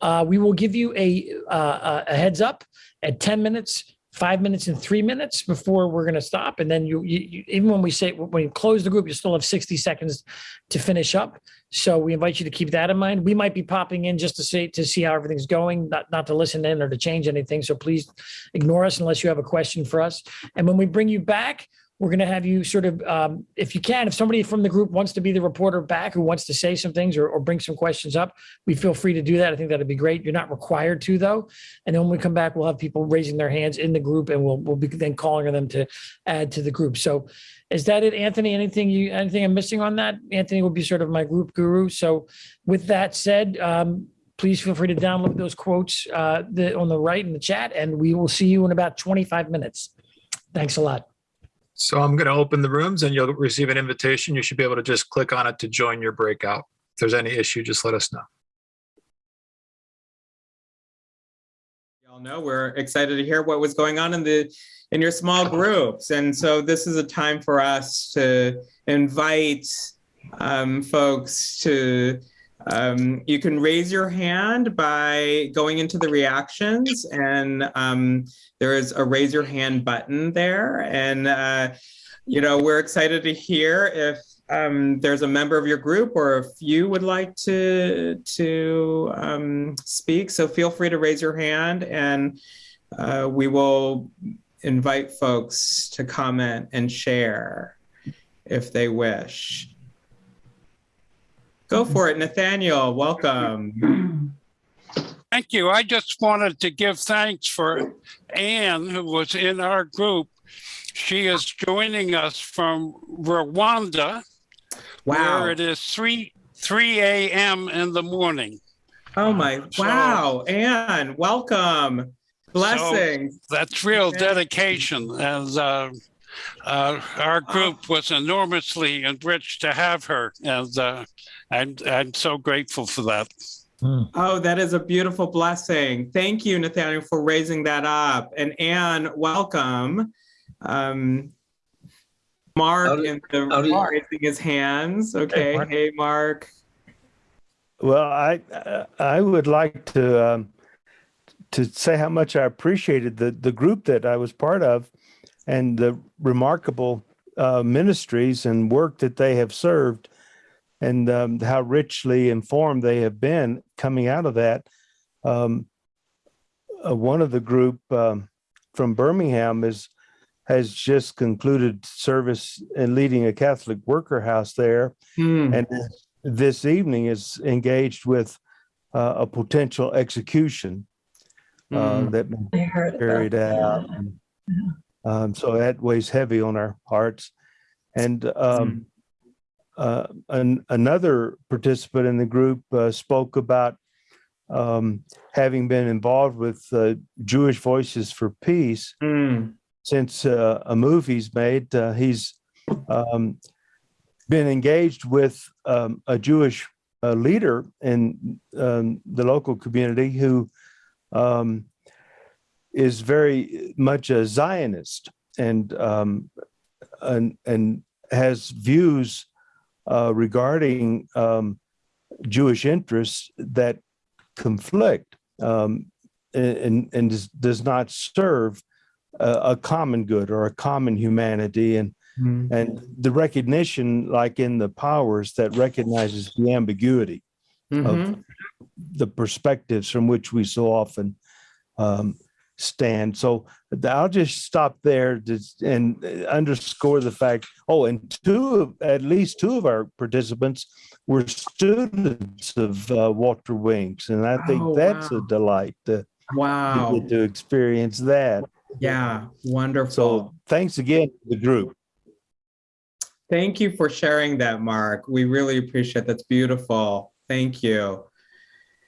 Uh, we will give you a, uh, a heads up at 10 minutes five minutes and three minutes before we're going to stop. And then you, you, you, even when we say, when you close the group, you still have 60 seconds to finish up. So we invite you to keep that in mind. We might be popping in just to see, to see how everything's going, not, not to listen in or to change anything. So please ignore us unless you have a question for us. And when we bring you back, we're going to have you sort of, um, if you can, if somebody from the group wants to be the reporter back who wants to say some things or, or bring some questions up, we feel free to do that. I think that'd be great. You're not required to though. And then when we come back, we'll have people raising their hands in the group and we'll, we'll be then calling on them to add to the group. So is that it, Anthony? Anything you, anything I'm missing on that? Anthony will be sort of my group guru. So with that said, um, please feel free to download those quotes uh, the, on the right in the chat and we will see you in about 25 minutes. Thanks a lot. So I'm going to open the rooms and you'll receive an invitation. You should be able to just click on it to join your breakout. If there's any issue, just let us know. Y'all know we're excited to hear what was going on in the in your small groups, and so this is a time for us to invite um, folks to. Um, you can raise your hand by going into the reactions, and um, there is a raise your hand button there, and uh, you know we're excited to hear if um, there's a member of your group or if you would like to to um, speak. So feel free to raise your hand and uh, we will invite folks to comment and share if they wish. Go for it, Nathaniel. Welcome. Thank you. I just wanted to give thanks for Anne, who was in our group. She is joining us from Rwanda, Wow. where it is 3 3 a.m. in the morning. Oh my, So- wow. Anne, welcome. Blessings. That's real dedication. And uh, uh, our group was enormously enriched to have her. And uh, I'm, I'm so grateful for that. Oh, that is a beautiful blessing. Thank you, Nathaniel, for raising that up. And Anne, welcome. Um, Mark Howdy- in the howdy. raising his hands. Okay, Mark. hey, Mark. Well, I uh, I would like to um, to say how much I appreciated the the group that I was part of, and the remarkable uh, ministries and work that they have served, and um, how richly informed they have been coming out of that. Um, uh, one of the group um, from Birmingham is has just concluded service in leading a Catholic worker house there Hmm. and this evening is engaged with uh, a potential execution uh, Hmm. that I heard about carried out. And, Um, so that weighs heavy on our hearts. And um, uh, an, another participant in the group uh, spoke about um, having been involved with uh, Jewish Voices for Peace Hmm. since uh, a movie's made. Uh, he's um, been engaged with um, a Jewish leader in um, the local community who um, is very much a Zionist and um, and and has views uh, regarding um, Jewish interests that conflict um, and and does, not serve a, a common good or a common humanity and Mm. and the recognition like in the powers that recognizes the ambiguity Mhm. the perspectives from which we so often um, stand. So I'll just stop there to, and underscore the fact. Oh, and two, of, at least two of our participants were students of uh, Walter Winks, and I think Oh, that's wow. a delight to, to Wow. get to experience that. Yeah, wonderful. So thanks again to the group. Thank you for sharing that, Mark. We really appreciate That's beautiful. Thank you.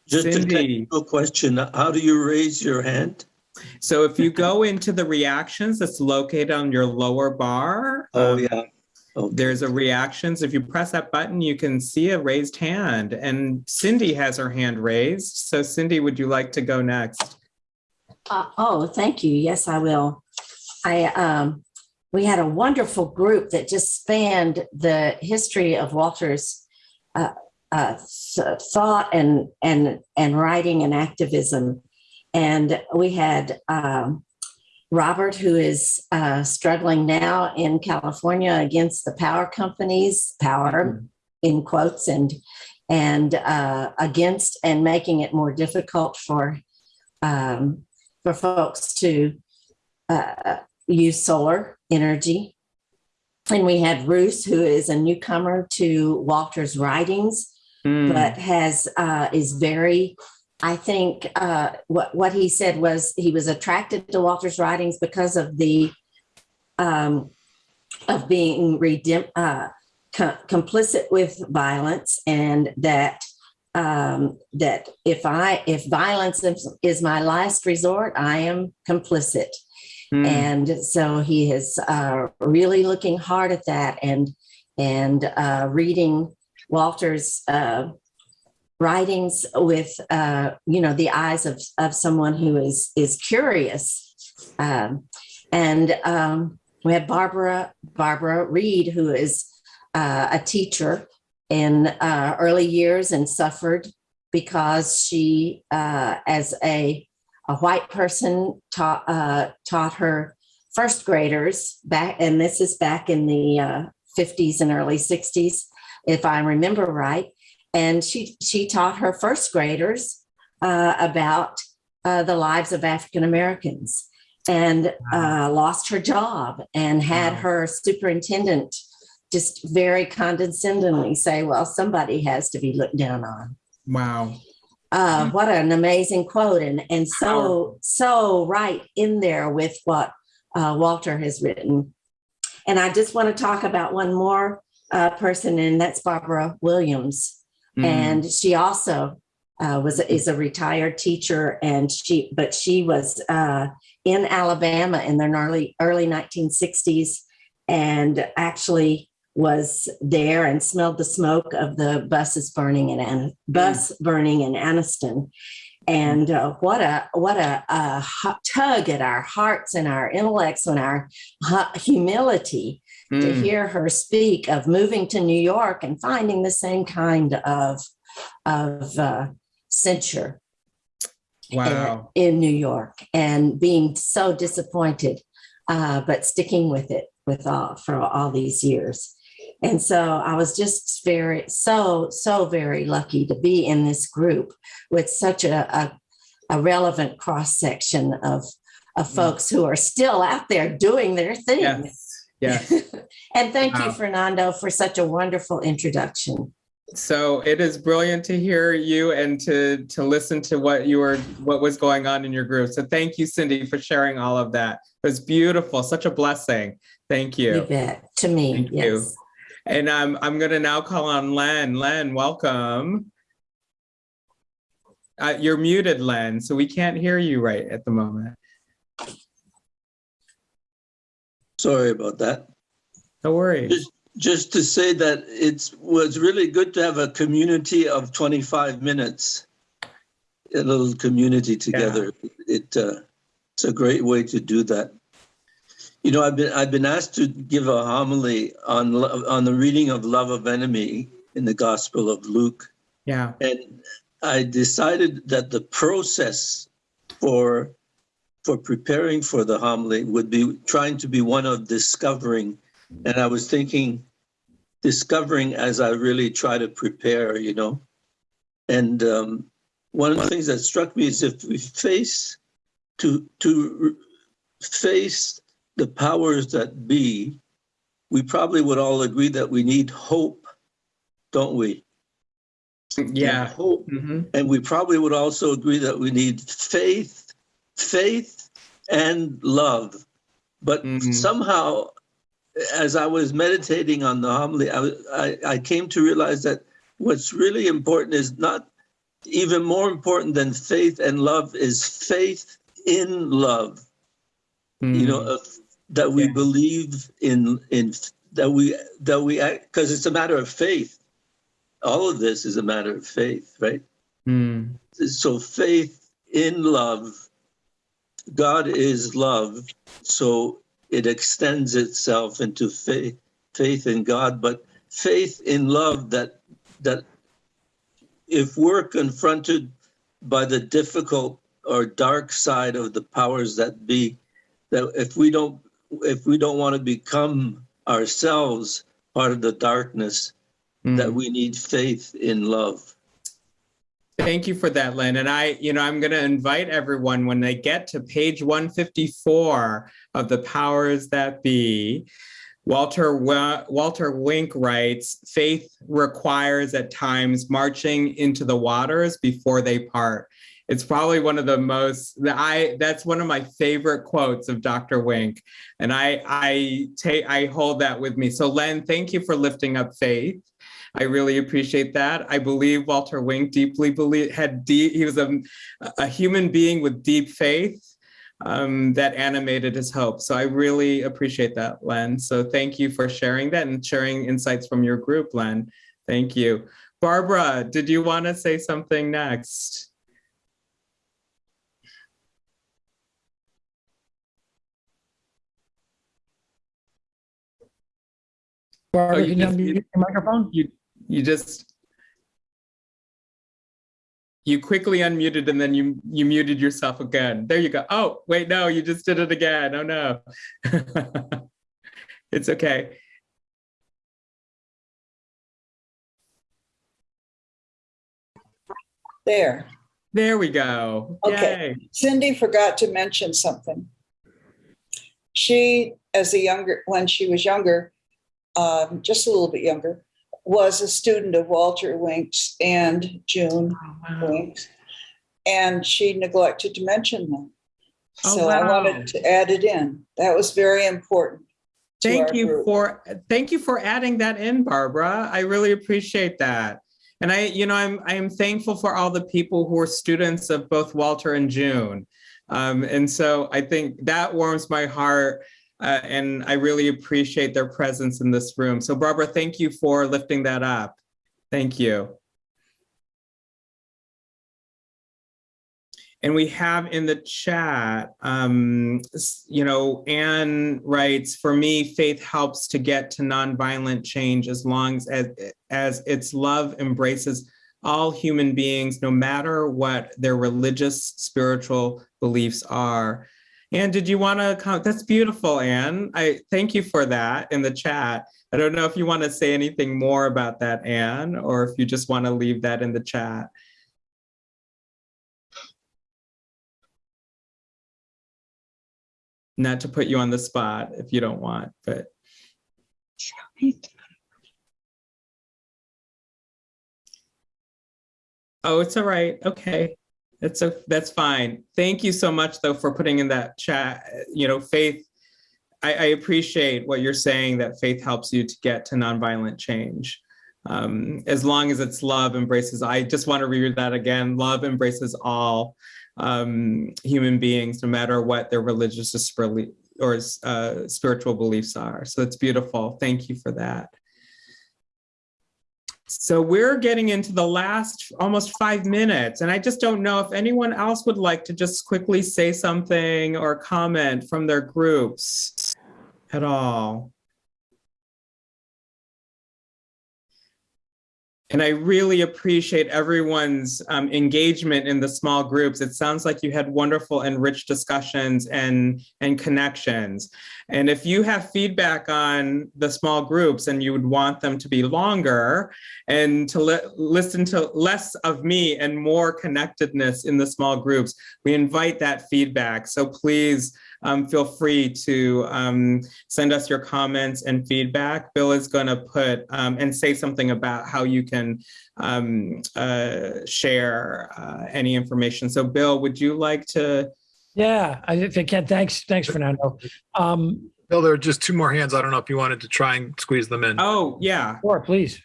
Just a Cindy. technical question. How do you raise your hand? So if you go into the reactions that's located on your lower bar, Oh, um, yeah. Okay. there's a reactions. If you press that button, you can see a raised hand. And Cindy has her hand raised. So Cindy, would you like to go next? Uh, oh, thank you. Yes, I will. I um, we had a wonderful group that just spanned the history of Walter's uh, uh, thought and and and writing and activism, and we had um, Robert, who is uh, struggling now in California against the power companies, power in quotes, and and uh, against and making it more difficult for um, for folks to uh, use solar energy. And we had Ruth, who is a newcomer to Walter's writings, Hmm. but has uh, is very. I think uh, what what he said was he was attracted to Walter's writings because of the um, of being redem- uh, co- complicit with violence, and that um, that if I if violence is, is my last resort, I am complicit. Hmm. And so he is uh, really looking hard at that and and uh, reading Walter's uh, writings with uh, you know the eyes of of someone who is is curious. Um, and um, we have Barbara Barbara Reed, who is uh, a teacher in uh, early years and suffered because she, uh, as a a white person, taught uh, taught her first graders back, and this is back in the uh, 50s and early 60s, if I remember right. And she she taught her first graders uh, about uh, the lives of African Americans, and uh, lost her job, and had Wow. her superintendent just very condescendingly say, "Well, somebody has to be looked down on." Wow. Uh, what an amazing quote, and and so so right in there with what uh, Walter has written. And I just want to talk about one more uh, person, and that's Barbara Williams. Hmm. And she also uh, was is a retired teacher, and she but she was uh, in Alabama in the early early 1960s, and actually was there and smelled the smoke of the buses burning in An- bus burning in Anniston. And uh, what a what a, a tug at our hearts and our intellects and our hu- humility to Hmm. hear her speak of moving to New York and finding the same kind of of uh, censure Wow. in, in New York and being so disappointed, uh, but sticking with it with all for all these years. And so I was just very so so very lucky to be in this group with such a a, a relevant cross section of of folks who are still out there doing their thing. Yes. Yes. and thank you, Fernando, for such a wonderful introduction. So it is brilliant to hear you and to to listen to what you were what was going on in your group. So thank you, Cindy, for sharing all of that. It was beautiful, such a blessing. Thank You you. bet. To me, Thank you. yes. And um, I'm gonna now call on Len. Len, welcome. Uh, you're muted, Len, so we can't hear you right at the moment. Sorry about that. No worries. Just, just to say that it was really good to have a community of 25 minutes, a little community together. It uh, it's a great way to do that. You know, I've been I've been asked to give a homily on on the reading of love of enemy in the Gospel of Luke, Yeah. and I decided that the process for for preparing for the homily would be trying to be one of discovering and I was thinking, discovering as I really try to prepare, you know. And um, one of the things that struck me is if we face to to face the powers that be, we probably would all agree that we need hope, don't we? Yeah. Hope. Mhm. And we probably would also agree that we need faith, faith and love. But Mhm. somehow, as I was meditating on the homily, I, I, I came to realize that what's really important is not even more important than faith and love is faith in love. You know, Mm. of- that we Yeah. believe in in that we that we because it's a matter of faith. All of this is a matter of faith, right? Mm. so faith in love god is love so it extends itself into faith faith in god but faith in love that that if we're confronted by the difficult or dark side of the powers that be that if we don't if we don't want to become ourselves part of the darkness that Mm. we need faith in love Thank you for that, Lynn. And I, you know, I'm going to invite everyone when they get to page 154 of the powers that be. Walter Walter Wink writes, "Faith requires at times marching into the waters before they part." It's probably one of the most I that's one of my favorite quotes of Dr. Wink, and I I take I hold that with me. So Len, thank you for lifting up faith. I really appreciate that. I believe Walter Wink deeply believed, had deep, he was a, a human being with deep faith um, that animated his hope. So I really appreciate that, Len. So thank you for sharing that and sharing insights from your group, Len. Thank you. Barbara, did you want to say something next? Barbara, Oh, you can you unmute your microphone? You you just you quickly unmuted and then you you muted yourself again. There you go. Oh, wait, no, you just did it again. Oh no. it's okay. There. There we go. Okay. Yay. Cindy forgot to mention something. She, as a younger, when she was younger, um, just a little bit younger, was a student of Walter Winks and June Winks, and she neglected to mention them. Oh, So I wanted to add it in. That was very important. Thank you group. for thank you for adding that in, Barbara. I really appreciate that. And I, you know, I'm I am thankful for all the people who are students of both Walter and June. Um, and so I think that warms my heart. Uh, and I really appreciate their presence in this room. So Barbara, thank you for lifting that up. Thank you. And we have in the chat, um, you know, Anne writes, for me, faith helps to get to nonviolent change as long as, as its love embraces all human beings, no matter what their religious, spiritual beliefs are. Anne, did you want to come? That's beautiful, Anne. I thank you for that in the chat. I don't know if you want to say anything more about that, Anne, or if you just want to leave that in the chat. not to put you on the spot if you don't want, but oh, it's all right. Okay. That's a, that's fine. Thank you so much though for putting in that chat, you know, faith. I, I appreciate what you're saying that faith helps you to get to nonviolent change. Um, as long as it's love embraces, I just want to read that again. Love embraces all um, human beings, no matter what their religious or uh, spiritual beliefs are. So it's beautiful. Thank you for that. So we're getting into the last almost five minutes, and I just don't know if anyone else would like to just quickly say something or comment from their groups at all. And I really appreciate everyone's um, engagement in the small groups. It sounds like you had wonderful and rich discussions and, and connections. And if you have feedback on the small groups and you would want them to be longer and to li listen to less of me and more connectedness in the small groups, we invite that feedback. So please um, feel free to um, send us your comments and feedback. Bill is going to put um, and say something about how you can um, uh, share uh, any information. So Bill, would you like to? Yeah, I think, Ken, thanks, thanks, Fernando. Um, Bill, there are just two more hands. I don't know if you wanted to try and squeeze them in. Oh, yeah. Sure, please.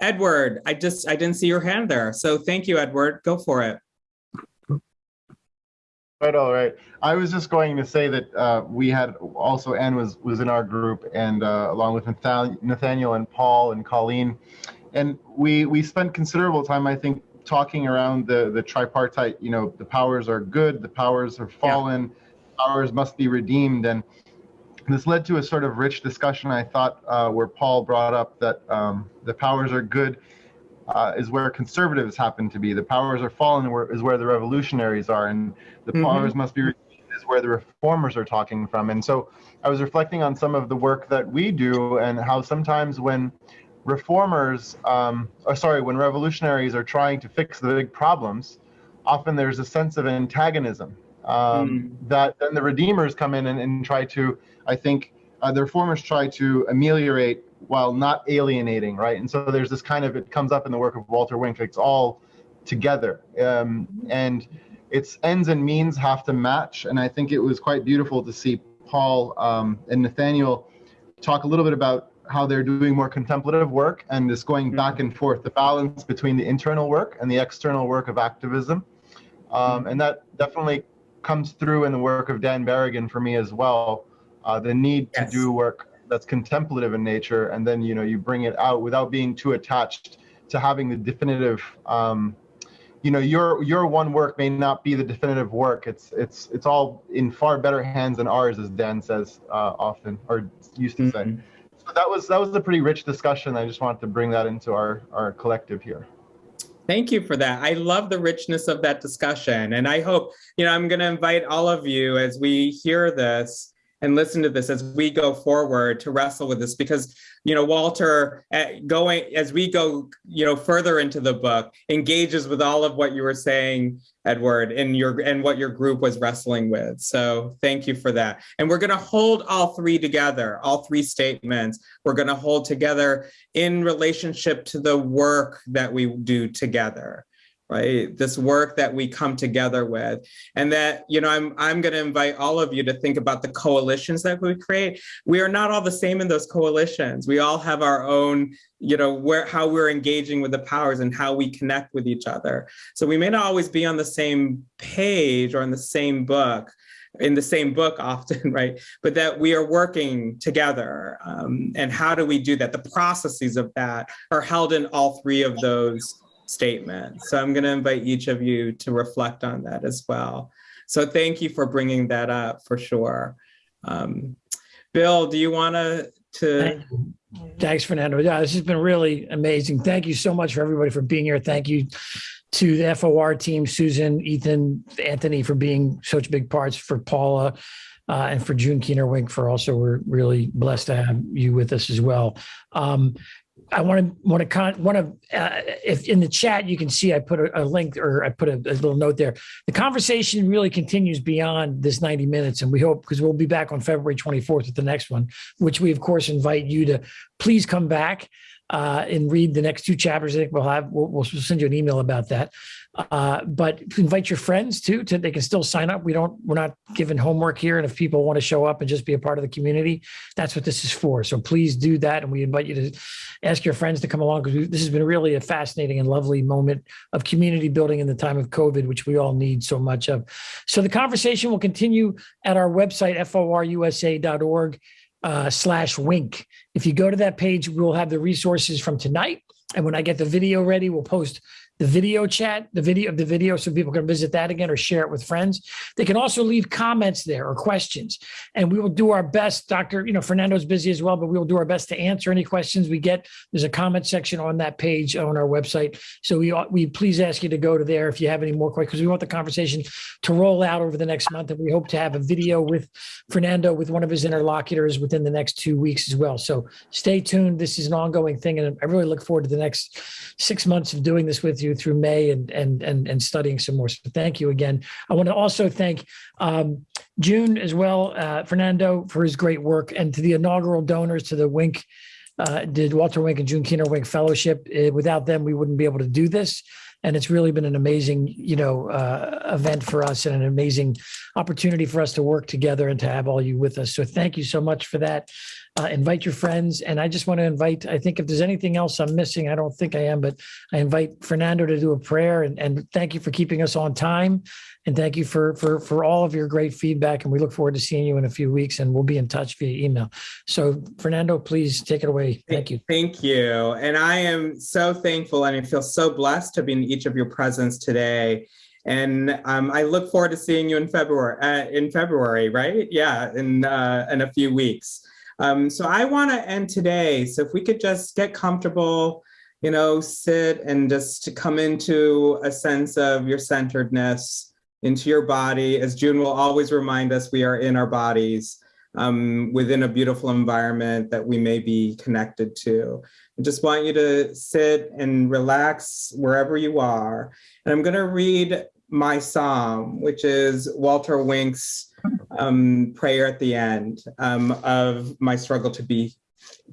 Edward, I just, I didn't see your hand there. So thank you, Edward. Go for it. Right, all right. I was just going to say that uh, we had also Anne was was in our group, and uh, along with Nathaniel, Nathaniel and Paul and Colleen, and we we spent considerable time, I think, talking around the the tripartite. You know, the powers are good, the powers are fallen, powers must be redeemed, and this led to a sort of rich discussion. I thought uh, where Paul brought up that um, the powers are good. Uh, is where conservatives happen to be. The powers are fallen where, is where the revolutionaries are, and the Mhm. powers must be redeemed is where the reformers are talking from. And so I was reflecting on some of the work that we do and how sometimes when reformers, um, or sorry, when revolutionaries are trying to fix the big problems, often there's a sense of antagonism um, that then the redeemers come in and, and try to, I think, uh, the reformers try to ameliorate while not alienating, right? And so there's this kind of, it comes up in the work of Walter Wink, it's all together. Um, and its ends and means have to match. And I think it was quite beautiful to see Paul um, and Nathaniel talk a little bit about how they're doing more contemplative work and this going back and forth, the balance between the internal work and the external work of activism. Um, and that definitely comes through in the work of Dan Berrigan for me as well. Uh, the need to do work that's contemplative in nature, and then you know you bring it out without being too attached to having the definitive. Um, you know, your your one work may not be the definitive work. It's it's it's all in far better hands than ours, as Dan says uh, often or used to say. So that was that was a pretty rich discussion. I just wanted to bring that into our our collective here. Thank you for that. I love the richness of that discussion. And I hope, you know, I'm going to invite all of you as we hear this and listen to this as we go forward to wrestle with this because, you know, Walter, eh, going as we go, you know, further into the book, engages with all of what you were saying, Edward, and your and what your group was wrestling with. So thank you for that. And we're going to hold all three together, all three statements. We're going to hold together in relationship to the work that we do together right this work that we come together with and that you know i'm i'm going to invite all of you to think about the coalitions that we create we are not all the same in those coalitions we all have our own you know where how we're engaging with the powers and how we connect with each other so we may not always be on the same page or in the same book in the same book often, right? But that we are working together. Um, and how do we do that? The processes of that are held in all three of those statements. So I'm going to invite each of you to reflect on that as well. So thank you for bringing that up for sure. Um, Bill, do you want to Thanks, Fernando. Yeah, this has been really amazing. Thank you so much for everybody for being here. Thank you to the FOR team, Susan, Ethan, Anthony for being such big parts, for Paula, uh, and for June Keener Wink for also, we're really blessed to have you with us as well. Um, I want to want to con want to uh, if in the chat you can see I put a, a link or I put a, a little note there. The conversation really continues beyond this 90 minutes, and we hope because we'll be back on February 24th with the next one, which we of course invite you to please come back uh, and read the next two chapters. I think we'll have we'll, we'll send you an email about that. Uh, but invite your friends too. To they can still sign up. We don't we're not giving homework here, and if people want to show up and just be a part of the community, that's what this is for. So please do that, and we invite you to ask your friends to come along because this has been really a fascinating and lovely moment of community building in the time of COVID, which we all need so much of. So the conversation will continue at our website, forusa.org uh, slash wink. If you go to that page, we'll have the resources from tonight And when I get the video ready, we'll post the video chat, the video of the video, so people can visit that again or share it with friends. They can also leave comments there or questions, and we will do our best. Doctor, you know, Fernando's busy as well, but we will do our best to answer any questions we get. There's a comment section on that page on our website, so we we please ask you to go to there if you have any more questions because we want the conversation to roll out over the next month, and we hope to have a video with Fernando with one of his interlocutors within the next two weeks as well. So stay tuned. This is an ongoing thing, and I really look forward to the next six months of doing this with you through May and and and and studying some more. So thank you again. I want to also thank um, June as well, uh, Fernando for his great work, and to the inaugural donors to the Wink. Uh, did Walter Wink and June Keener Wink Fellowship. Uh, without them, we wouldn't be able to do this. And it's really been an amazing, you know, uh, event for us and an amazing opportunity for us to work together and to have all you with us. So thank you so much for that. Uh, invite your friends. And I just want to invite, I think if there's anything else I'm missing, I don't think I am, but I invite Fernando to do a prayer and, and thank you for keeping us on time. And thank you for, for, for all of your great feedback. And we look forward to seeing you in a few weeks and we'll be in touch via email. So Fernando, please take it away. Thank you. Thank you. And I am so thankful and I feel so blessed to be in each of your presence today. And um, I look forward to seeing you in February, uh, in February, right? Yeah, in, uh, in a few weeks. Um, so I want to end today. So if we could just get comfortable, you know, sit and just come into a sense of your centeredness into your body. As June will always remind us, we are in our bodies um, within a beautiful environment that we may be connected to. I just want you to sit and relax wherever you are. And I'm going to read my psalm, which is Walter Wink's um, prayer at the end um, of my struggle to be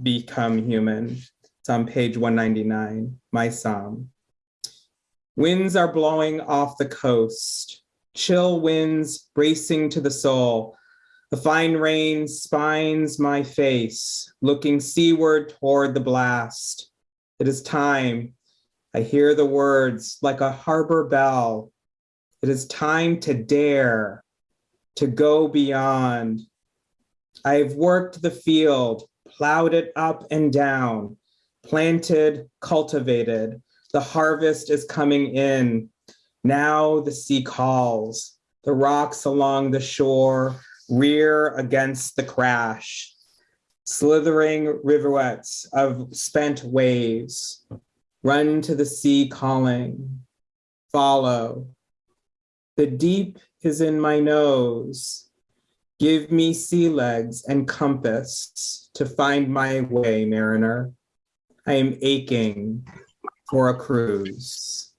become human. It's on page 199, my psalm. Winds are blowing off the coast, chill winds bracing to the soul. The fine rain spines my face, looking seaward toward the blast. It is time. I hear the words like a harbor bell. It is time to dare, to go beyond. I have worked the field, plowed it up and down, planted, cultivated. The harvest is coming in. Now the sea calls. The rocks along the shore rear against the crash. Slithering riverlets of spent waves run to the sea calling. Follow. The deep is in my nose. Give me sea legs and compass to find my way, mariner. I am aching for a cruise.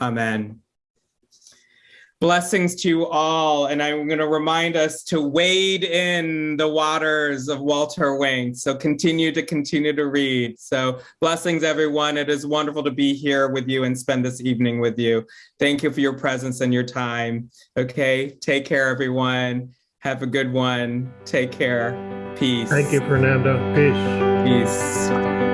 Amen. Blessings to you all. And I'm going to remind us to wade in the waters of Walter Wink. So continue to continue to read. So blessings, everyone. It is wonderful to be here with you and spend this evening with you. Thank you for your presence and your time. Okay. Take care, everyone. Have a good one. Take care. Peace. Thank you, Fernando. Peace. Peace.